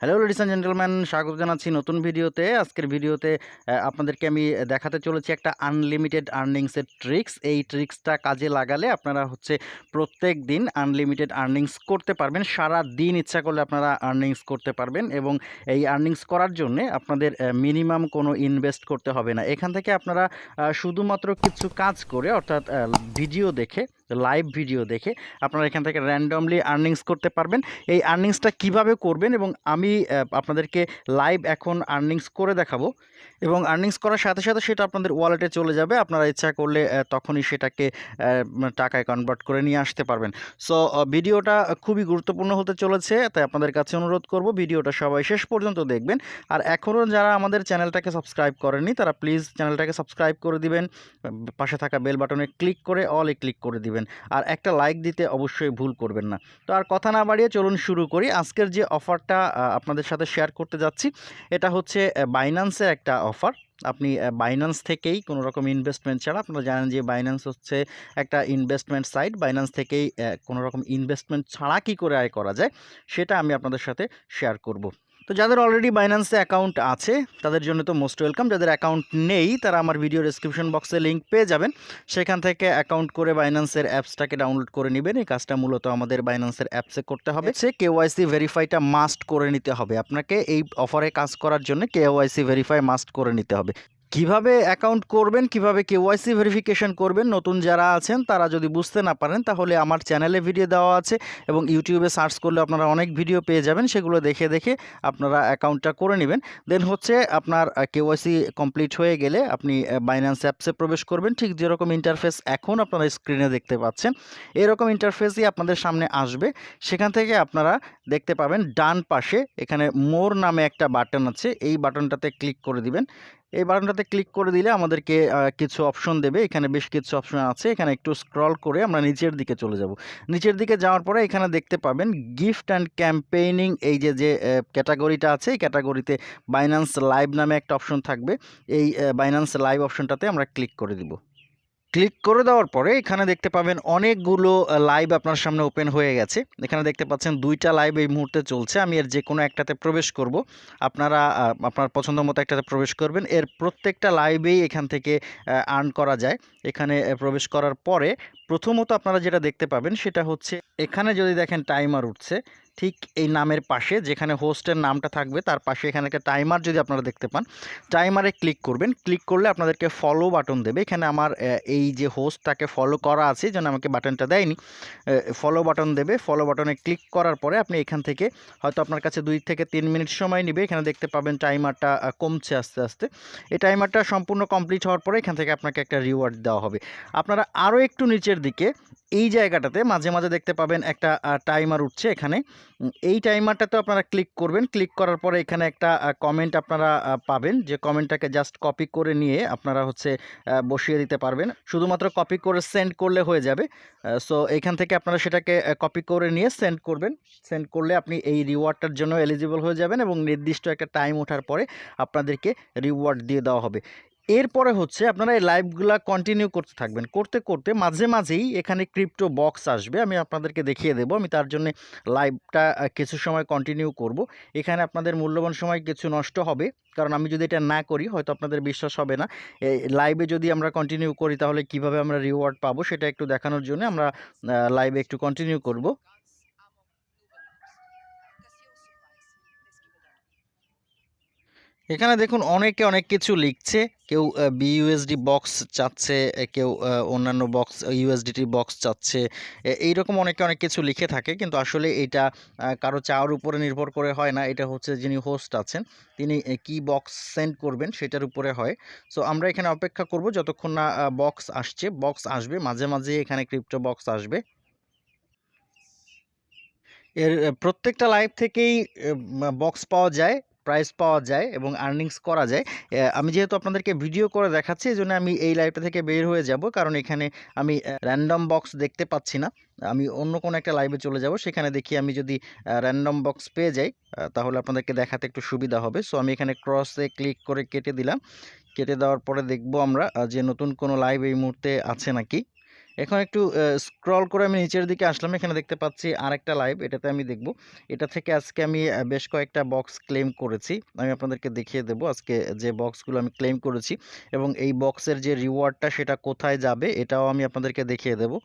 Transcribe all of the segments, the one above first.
Hello ladies and gentleman স্বাগত জানাচ্ছি নতুন ভিডিওতে। আজকের ভিডিওতে আপনাদেরকে আমি দেখাতে চলেছি একটা আনলিমিটেড আর্নিংসের ট্রিক্স এই ট্রিক্সটা কাজে লাগালে আপনারা হচ্ছে প্রত্যেক দিন আনলিমিটেড আর্নিংস করতে পারবেন। সারা দিন ইচ্ছা করলে আপনারা আর্নিংস করতে পারবেন এবং এই আর্নিংস করার জন্যে আপনাদের মিনিমাম কোনো ইনভেস্ট করতে হবে না। এখান থেকে আপনারা শুধুমাত্র কিছু কাজ করে, অর্থাৎ ভিডিও দেখে লাইভ ভিডিও দেখে আপনারা এখান থেকে র্যান্ডমলি আর্নিংস করতে পারবেন। এই আর্নিংসটা কীভাবে করবেন এবং আমি আপনাদেরকে লাইভ এখন আর্নিংস করে দেখাবো এবং আর্নিংস করার সাথে সাথে সেটা আপনাদের ওয়ালেটে চলে যাবে। আপনারা ইচ্ছা করলে তখনই সেটাকে টাকায় কনভার্ট করে নিয়ে আসতে পারবেন। সো ভিডিওটা খুবই গুরুত্বপূর্ণ হতে চলেছে, তাই আপনাদের কাছে অনুরোধ করব ভিডিওটা সবাই শেষ পর্যন্ত দেখবেন। আর এখনও যারা আমাদের চ্যানেলটাকে সাবস্ক্রাইব করেননি, তারা প্লিজ চ্যানেলটাকে সাবস্ক্রাইব করে দিবেন, পাশে থাকা বেল বাটনে ক্লিক করে অলে ক্লিক করে দিবেন। আর একটা লাইক দিতে অবশ্যই ভুল করবেন না। তো আর কথা না বাড়িয়ে চলুন শুরু করি। আজকের যে অফারটা আপনাদের সাথে শেয়ার করতে যাচ্ছি, এটা হচ্ছে বাইন্যান্সের একটা অফার আপনি বাইন্যান্স থেকেই কোনো রকম ইনভেস্টমেন্ট ছাড়া, আপনারা জানেন যে বাইন্যান্স হচ্ছে একটা ইনভেস্টমেন্ট সাইট বাইন্যান্স থেকেই কোনো রকম ইনভেস্টমেন্ট ছাড়া কী করে আয় করা যায়, সেটা আমি আপনাদের সাথে শেয়ার করব। তো যাদের অলরেডি বাইন্যান্সে অ্যাকাউন্ট আছে, তাদের জন্য তো মোস্ট ওয়েলকাম যাদের অ্যাকাউন্ট নেই, তারা আমার ভিডিও ডিসক্রিপশন বক্সে লিঙ্ক পেয়ে যাবেন। সেখান থেকে অ্যাকাউন্ট করে বাইন্যান্সের অ্যাপসটাকে ডাউনলোড করে নেবেন। এই কাজটা মূলত আমাদের বাইন্যান্সের অ্যাপসে করতে হবে। সে কেওয়াইসি ভেরিফাইটা মাস্ট করে নিতে হবে। আপনাকে এই অফারে কাজ করার জন্য কেওয়াইসি ভেরিফাই মাস্ট করে নিতে হবে। কীভাবে অ্যাকাউন্ট করবেন, কীভাবে কেওয়াইসি ভেরিফিকেশন করবেন, নতুন যারা আছেন, তারা যদি বুঝতে না পারেন, তাহলে আমার চ্যানেলে ভিডিও দেওয়া আছে এবং ইউটিউবে সার্চ করলে আপনারা অনেক ভিডিও পেয়ে যাবেন, সেগুলো দেখে দেখে আপনারা অ্যাকাউন্টটা করে নেবেন। দেন হচ্ছে আপনার কেওয়াইসি কমপ্লিট হয়ে গেলে আপনি বাইন্যান্স অ্যাপসে প্রবেশ করবেন। ঠিক যেরকম ইন্টারফেস এখন আপনারা স্ক্রিনে দেখতে পাচ্ছেন, এরকম ইন্টারফেসই আপনাদের সামনে আসবে। সেখান থেকে আপনারা দেখতে পাবেন, ডান পাশে এখানে মোর নামে একটা বাটন আছে, এই বাটনটাতে ক্লিক করে দিবেন। এই বাটনটাতে ক্লিক করে দিলে আমাদেরকে কিছু অপশন দেবে। এখানে বেশ কিছু অপশন আছে। এখানে একটু স্ক্রল করে আমরা নিচের দিকে চলে যাব। নিচের দিকে যাওয়ার পরে এখানে দেখতে পাবেন গিফট অ্যান্ড ক্যাম্পেইনিং এই যে যে ক্যাটাগরিটা আছে, এই ক্যাটাগরিতে বাইন্যান্স লাইভ নামে একটা অপশন থাকবে। এই বাইন্যান্স লাইভ অপশনটাতে আমরা ক্লিক করে দিব। ক্লিক করে দেওয়ার পরে এখানে দেখতে পাবেন অনেকগুলো লাইভ আপনার সামনে ওপেন হয়ে গেছে। এখানে দেখতে পাচ্ছেন দুইটা লাইভ এই মুহূর্তে চলছে। আমি এর যে কোনো একটাতে প্রবেশ করব। আপনারা আপনার পছন্দ মতো একটাতে প্রবেশ করবেন। এর প্রত্যেকটা লাইভেই এখান থেকে আর্ন করা যায়। এখানে প্রবেশ করার পরে প্রথমত আপনারা যেটা দেখতে পাবেন সেটা হচ্ছে, এখানে যদি দেখেন টাইমার উঠছে ঠিক এই নামের পাশে যেখানে হোস্টের নামটা থাকবে, তার পাশে এখানে একটা টাইমার যদি আপনারা দেখতে পান টাইমারে ক্লিক করবেন। ক্লিক করলে আপনাদেরকে ফলো বাটন দেবে। এখানে আমার এই যে হোস্ট তাকে ফলো করা আছে, যেন আমাকে বাটনটা দেয়নি ফলো বাটন দেবে। ফলো বাটনে ক্লিক করার পরে আপনি এখান থেকে হয়তো আপনার কাছে দুই থেকে তিন মিনিট সময় নেবে। এখানে দেখতে পাবেন টাইমারটা কমছে আস্তে আস্তে। এই টাইমারটা সম্পূর্ণ কমপ্লিট হওয়ার পরে এখান থেকে আপনাকে একটা রিওয়ার্ড দেওয়া হবে। আপনারা আরও একটু নিচের দিকে এই জায়গাটাতে মাঝে মাঝে দেখতে পাবেন একটা টাইমার উঠছে এখানে। এই টাইমারটাতে আপনারা ক্লিক করবেন। ক্লিক করার পরে এখানে একটা কমেন্ট আপনারা পাবেন যে কমেন্টটাকে জাস্ট কপি করে নিয়ে আপনারা হচ্ছে বসিয়ে দিতে পারবেন। শুধুমাত্র কপি করে সেন্ড করলে হয়ে যাবে। সো এখান থেকে আপনারা সেটাকে কপি করে নিয়ে সেন্ড করবেন। সেন্ড করলে আপনি এই রিওয়ার্ডটার জন্য এলিজিবল হয়ে যাবেন এবং নির্দিষ্ট একটা টাইম ওঠার পরে আপনাদেরকে রিওয়ার্ড দিয়ে দেওয়া হবে। এরপরে হচ্ছে আপনারা এই লাইভগুলা কন্টিনিউ করতে থাকবেন। করতে করতে মাঝে মাঝেই এখানে ক্রিপ্টো বক্স আসবে। আমি আপনাদেরকে দেখিয়ে দেবো। আমি তার জন্য লাইভটা কিছু সময় কন্টিনিউ করব। এখানে আপনাদের মূল্যবান সময় কিছু নষ্ট হবে। কারণ আমি যদি এটা না করি, হয়তো আপনাদের বিশ্বাস হবে না। লাইভে যদি আমরা কন্টিনিউ করি, তাহলে কীভাবে আমরা রিওয়ার্ড পাবো, সেটা একটু দেখানোর জন্য আমরা লাইভে একটু কন্টিনিউ করব। এখানে দেখুন অনেকে অনেক কিছু লিখছে। কেউ বিইউএসডি বক্স চাচ্ছে কেউ অন্যান্য বক্স ইউএসডিটি বক্স চাচ্ছে। এ- এইরকম অনেকে অনেক কিছু লিখে থাকে, কিন্তু আসলে এটা কারও চাওয়ার উপরে নির্ভর করে হয় না। এটা হচ্ছে যিনি হোস্ট আছেন, তিনি কি বক্স সেন্ড করবেন সেটার উপরে হয়। সো আমরা এখানে অপেক্ষা করব যতক্ষণ না বক্স আসছে। বক্স আসবে, মাঝে মাঝে এখানে ক্রিপ্টো বক্স আসবে। এর প্রত্যেকটা লাইভ থেকেই বক্স পাওয়া যায়। প্রাইস পাওয়া যায় এবং আর্নিংস করা যায়। আমি যেহেতু আপনাদেরকে ভিডিও করে দেখাচ্ছি এই জন্য আমি এই লাইভটা থেকে বের হয়ে যাব। কারণ এখানে আমি র্যান্ডম বক্স দেখতে পাচ্ছি না। আমি অন্য কোনো একটা লাইভে চলে যাব। সেখানে দেখি আমি যদি র্যান্ডম বক্স পেয়ে যাই তাহলে আপনাদেরকে দেখাতে একটু সুবিধা হবে। সো আমি এখানে ক্রসে ক্লিক করে কেটে দিলাম। কেটে দেওয়ার পরে দেখব আমরা যে নতুন কোনো লাইভ এই মুহূর্তে আছে নাকি। এখন একটু স্ক্রল করে আমি নিচের দিকে আসলাম। এখানে দেখতে পাচ্ছি আরেকটা লাইভ এটাতে আমি দেখব। এটা থেকে আজকে আমি বেশ কয়েকটা বক্স ক্লেম করেছি। আমি আপনাদেরকে দেখিয়ে দেব আজকে যে বক্সগুলো আমি ক্লেম করেছি এবং এই বক্সের যে রিওয়ার্ডটা সেটা কোথায় যাবে, এটাও আমি আপনাদেরকে দেখিয়ে দেবো।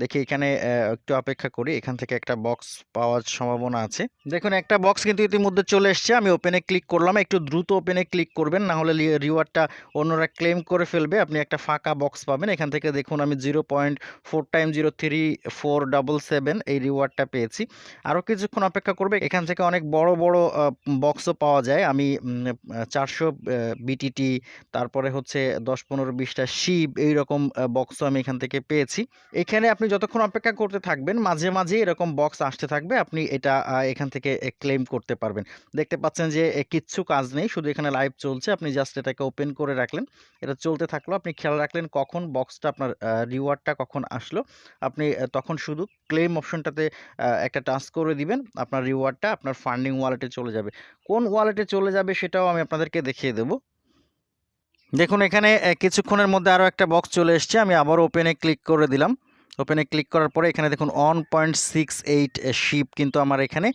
দেখি এখানে একটু অপেক্ষা করি। এখান থেকে একটা বক্স পাওয়ার সম্ভাবনা আছে। দেখুন, একটা বক্স কিন্তু ইতিমধ্যে চলে এসছে। আমি ওপেনে ক্লিক করলাম। একটু দ্রুত ওপেনে ক্লিক করবেন, না হলে রিওয়ার্ডটা অন্যরা ক্লেম করে ফেলবে। আপনি একটা ফাঁকা বক্স পাবেন। এখান থেকে দেখুন, আমি zero point four time zero three four double seven এই রিওয়ার্ডটা পেয়েছি। আরও কিছুক্ষণ অপেক্ষা করবে। এখান থেকে অনেক বড় বড় বক্সও পাওয়া যায়। আমি চারশো বিটিটি তারপরে হচ্ছে দশ, পনেরো, বিশটা শিব এইরকম বক্সও আমি এখান থেকে পেয়েছি। এখানে আপনি যতক্ষণ অপেক্ষা করতে থাকবেন, মাঝে মাঝে এরকম বক্স আসতে থাকবে, আপনি এটা এখান থেকে ক্লেম করতে পারবেন। দেখতে পাচ্ছেন যে কিচ্ছু কাজ নেই, শুধু এখানে লাইভ চলছে, আপনি জাস্ট এটাকে ওপেন করে রাখলেন। এটা চলতে থাকল, আপনি খেয়াল রাখলেন কখন বক্সটা আপনার রিওয়ার্ডটা কখন আসলো। আপনি তখন শুধু ক্লেম অপশনটাতে একটা টাচ করে দিবেন, আপনার রিওয়ার্ডটা আপনার ফান্ডিং ওয়ালেটে চলে যাবে। কোন ওয়ালেটে চলে যাবে সেটাও আমি আপনাদেরকে দেখিয়ে দেবো। দেখুন এখানে কিছুক্ষণের মধ্যে আরও একটা বক্স চলে এসছে, আমি আবার ওপেনে ক্লিক করে দিলাম। ওপেনে ক্লিক করার পরে এখানে দেখুন one point six eight SHIB কিন্তু আমার এখানে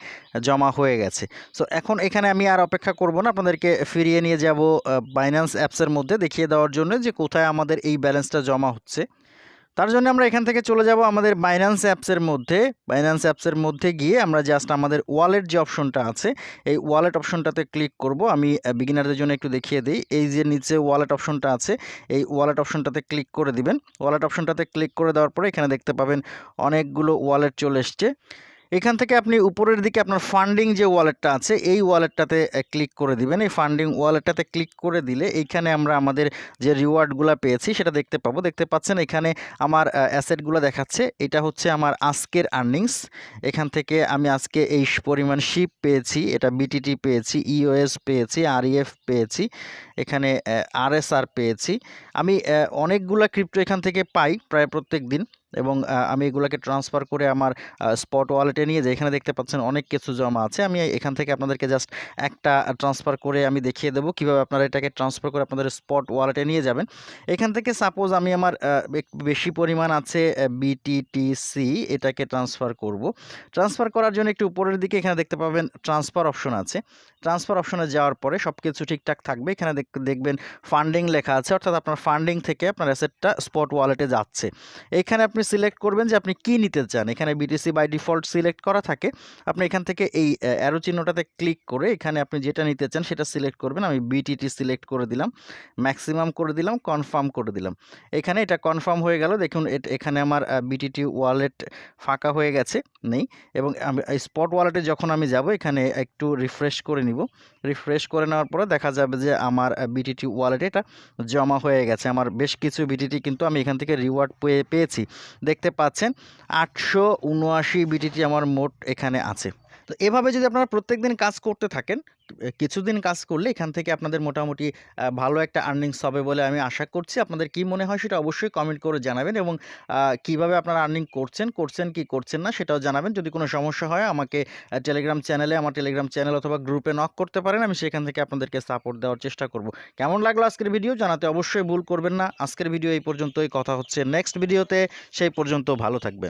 জমা হয়ে গেছে। সো এখন এখানে আমি আর অপেক্ষা করব না, আপনাদেরকে ফিরিয়ে নিয়ে যাব বাইন্যান্স অ্যাপসের মধ্যে দেখিয়ে দেওয়ার জন্য যে কোথায় আমাদের এই ব্যালেন্সটা জমা হচ্ছে। তার জন্য আমরা এখান থেকে চলে যাব আমাদের বাইন্যান্স অ্যাপসের মধ্যে। বাইন্যান্স অ্যাপসের মধ্যে গিয়ে আমরা জাস্ট আমাদের ওয়ালেট যে অপশনটা আছে, এই ওয়ালেট অপশনটাতে ক্লিক করব। আমি বিগিনারদের জন্য একটু দেখিয়ে দিই। এই যে নিচে ওয়ালেট অপশনটা আছে, এই ওয়ালেট অপশনটাতে ক্লিক করে দিবেন। ওয়ালেট অপশনটাতে ক্লিক করে দেওয়ার পরে এখানে দেখতে পাবেন অনেকগুলো ওয়ালেট চলে এসছে। এখান থেকে আপনি উপরের দিকে আপনার ফান্ডিং যে ওয়ালেটটা আছে, এই ওয়ালেটটাতে ক্লিক করে দিবেন। এই ফান্ডিং ওয়ালেটটাতে ক্লিক করে দিলে এইখানে আমরা আমাদের যে রিওয়ার্ডগুলো পেয়েছি, সেটা দেখতে পাবো। দেখতে পাচ্ছেন এখানে আমার অ্যাসেটগুলো দেখাচ্ছে। এটা হচ্ছে আমার আজকের আর্নিংস এখান থেকে আমি আজকে এই পরিমাণ শিপ পেয়েছি। এটা বিটিটি পেয়েছি ইওএস পেয়েছি আরইএফ পেয়েছি। এখানে আরএসআর পেয়েছি। আমি অনেকগুলা ক্রিপ্টো এখান থেকে পাই প্রায় প্রত্যেক দিন এবং আমি এগুলোকে ট্রান্সফার করে আমার স্পট ওয়ালেটে নিয়ে যাই এখানে দেখতে পাচ্ছেন অনেক কিছু জমা আছে, আমি এখান থেকে আপনাদেরকে জাস্ট একটা ট্রান্সফার করে আমি দেখিয়ে দেবো কীভাবে আপনারা এটাকে ট্রান্সফার করে আপনাদের স্পট ওয়ালেটে নিয়ে যাবেন। এখান থেকে সাপোজ আমি আমার বেশি পরিমাণ আছে বিটিটিসি এটাকে ট্রান্সফার করব। ট্রান্সফার করার জন্য একটু উপরের দিকে এখানে দেখতে পাবেন ট্রান্সফার অপশন আছে। ট্রান্সফার অপশনে যাওয়ার পরে সব কিছু ঠিকঠাক থাকবে, এখানে দেখ- দেখবেন ফান্ডিং লেখা আছে, অর্থাৎ আপনার ফান্ডিং থেকে আপনার অ্যাসেটটা স্পট ওয়ালেটে যাচ্ছে। এখানে আপনি সিলেক্ট করবেন যে আপনি কি নিতে চান। এখানে বিটিসি বাই ডিফল্ট সিলেক্ট করা থাকে। আপনি এখান থেকে এই অ্যারো চিহ্নটাতে ক্লিক করে এখানে আপনি যেটা নিতে চান সেটা সিলেক্ট করবেন। আমি বিটিটি সিলেক্ট করে দিলাম। ম্যাক্সিমাম করে দিলাম কনফার্ম করে দিলাম। এখানে এটা কনফার্ম হয়ে গেল। দেখুন এখানে আমার বিটিটি ওয়ালেট ফাঁকা হয়ে গেছে, নেই। এবং আমি স্পট ওয়ালেটে যখন আমি যাব, এখানে একটু রিফ্রেশ করে নিব। রিফ্রেশ করে নেওয়ার পরে দেখা যাবে যে আমার বিটিটি ওয়ালেটে এটা জমা হয়ে গেছে। আমার বেশ কিছু বিটিটি কিন্তু আমি এখান থেকে রিওয়ার্ড পেয়ে পেয়েছি। দেখতে পাচ্ছেন। আটশো উনআশি বিটিটি আমার মোট এখানে আছে। তো এভাবে যদি আপনারা প্রত্যেক দিন কাজ করতে থাকেন কিছুদিন কাজ করলে এখান থেকে আপনাদের মোটামুটি ভালো একটা আর্নিংস হবে বলে আমি আশা করছি। আপনাদের কি মনে হয় সেটা অবশ্যই কমেন্ট করে জানাবেন এবং কীভাবে আপনারা আর্নিং করছেন করছেন কি করছেন না সেটাও জানাবেন। যদি কোনো সমস্যা হয় আমাকে টেলিগ্রাম চ্যানেলে আমার টেলিগ্রাম চ্যানেল অথবা গ্রুপে নক করতে পারেন, আমি সেখান থেকে আপনাদেরকে সাপোর্ট দেওয়ার চেষ্টা করব। কেমন লাগল আজকের ভিডিও জানাতে অবশ্যই ভুল করবেন না। আজকের ভিডিও এই পর্যন্তই। কথা হচ্ছে নেক্সট ভিডিওতে সেই পর্যন্ত ভালো থাকবেন।